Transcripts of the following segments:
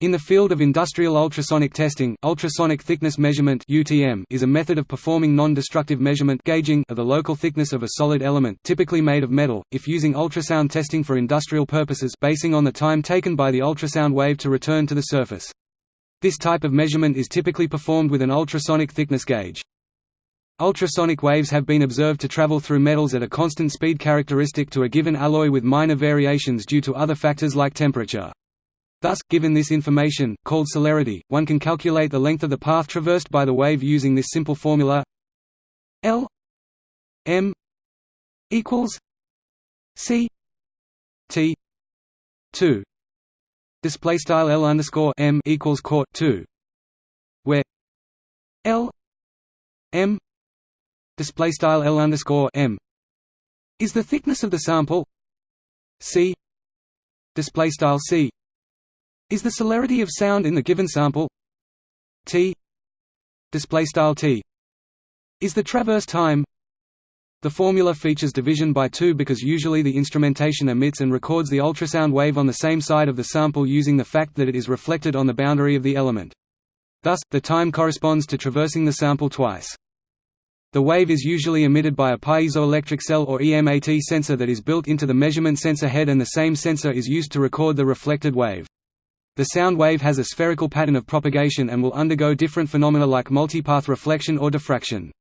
In the field of industrial ultrasonic testing, ultrasonic thickness measurement (UTM) is a method of performing non-destructive measurement gauging of the local thickness of a solid element, typically made of metal, if using ultrasound testing for industrial purposes, basing on the time taken by the ultrasound wave to return to the surface. This type of measurement is typically performed with an ultrasonic thickness gauge. Ultrasonic waves have been observed to travel through metals at a constant speed characteristic to a given alloy with minor variations due to other factors like temperature. Thus, given this information, called celerity, one can calculate the length of the path traversed by the wave using this simple formula. L m equals c t 2 display style L underscore m equals court 2 where L m display style L underscore m is the thickness of the sample. C display style c is the celerity of sound in the given sample t display style t is the traverse time the formula features division by 2 because usually the instrumentation emits and records the ultrasound wave on the same side of the sample using the fact that it is reflected on the boundary of the element. Thus, the time corresponds to traversing the sample twice. The wave is usually emitted by a piezoelectric cell or EMAT sensor that is built into the measurement sensor head and the same sensor is used to record the reflected wave. The sound wave has a spherical pattern of propagation and will undergo different phenomena like multipath reflection or diffraction.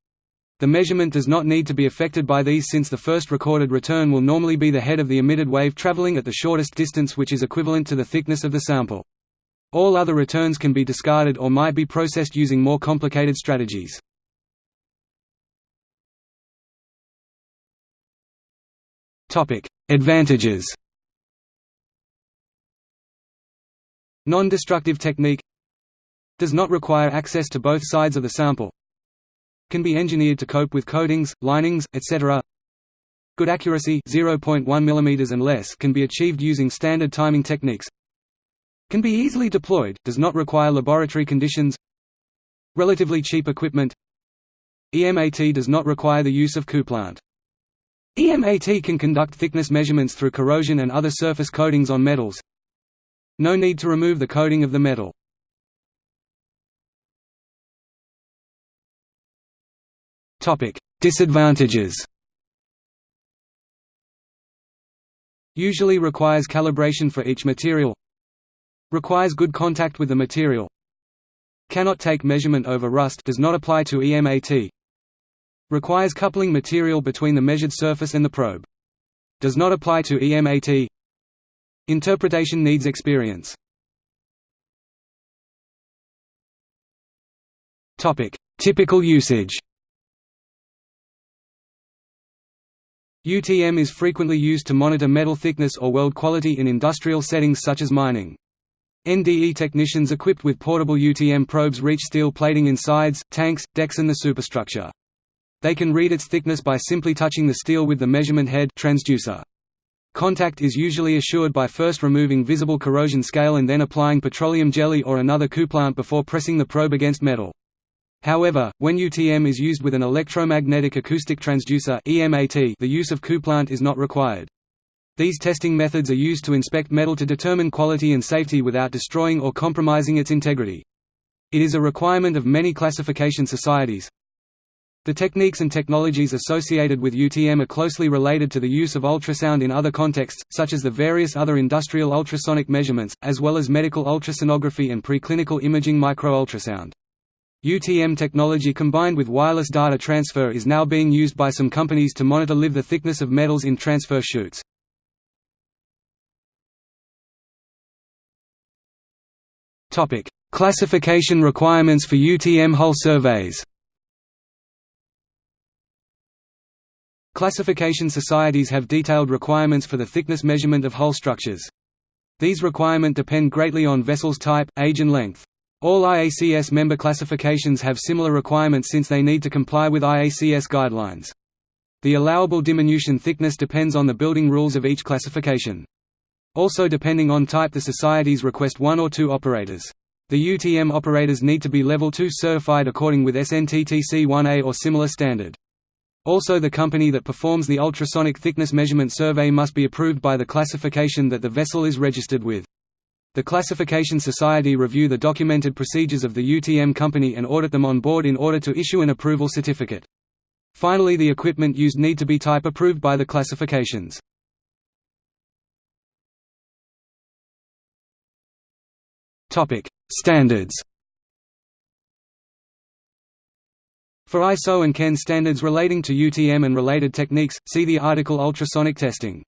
The measurement does not need to be affected by these since the first recorded return will normally be the head of the emitted wave traveling at the shortest distance which is equivalent to the thickness of the sample. All other returns can be discarded or might be processed using more complicated strategies. Advantages Non-destructive technique Does not require access to both sides of the sample. Can be engineered to cope with coatings, linings, etc. Good accuracy 0.1 mm and less can be achieved using standard timing techniques. Can be easily deployed, does not require laboratory conditions. Relatively cheap equipment. EMAT does not require the use of couplant. EMAT can conduct thickness measurements through corrosion and other surface coatings on metals, no need to remove the coating of the metal. Disadvantages. Usually requires calibration for each material. Requires good contact with the material. Cannot take measurement over rust does not apply to EMAT Requires coupling material between the measured surface and the probe. Does not apply to EMAT Interpretation needs experience. Topic: Typical usage. UTM is frequently used to monitor metal thickness or weld quality in industrial settings such as mining. NDE technicians equipped with portable UTM probes reach steel plating in sides, tanks, decks and the superstructure. They can read its thickness by simply touching the steel with the measurement head transducer. Contact is usually assured by first removing visible corrosion scale and then applying petroleum jelly or another couplant before pressing the probe against metal. However, when UTM is used with an electromagnetic acoustic transducer (EMAT), the use of couplant is not required. These testing methods are used to inspect metal to determine quality and safety without destroying or compromising its integrity. It is a requirement of many classification societies, the techniques and technologies associated with UTM are closely related to the use of ultrasound in other contexts, such as the various other industrial ultrasonic measurements, as well as medical ultrasonography and preclinical imaging microultrasound. UTM technology combined with wireless data transfer is now being used by some companies to monitor live the thickness of metals in transfer chutes. Classification requirements for UTM hull surveys Classification societies have detailed requirements for the thickness measurement of hull structures. These requirements depend greatly on vessel's type, age and length. All IACS member classifications have similar requirements since they need to comply with IACS guidelines. The allowable diminution thickness depends on the building rules of each classification. Also depending on type the societies request one or two operators. The UTM operators need to be Level 2 certified according with SNT-TC-1A or similar standard. Also the company that performs the ultrasonic thickness measurement survey must be approved by the classification that the vessel is registered with. The Classification Society review the documented procedures of the UTM company and audit them on board in order to issue an approval certificate. Finally the equipment used need to be type approved by the classifications. Standards For ISO and CAN standards relating to UTM and related techniques, see the article ultrasonic testing.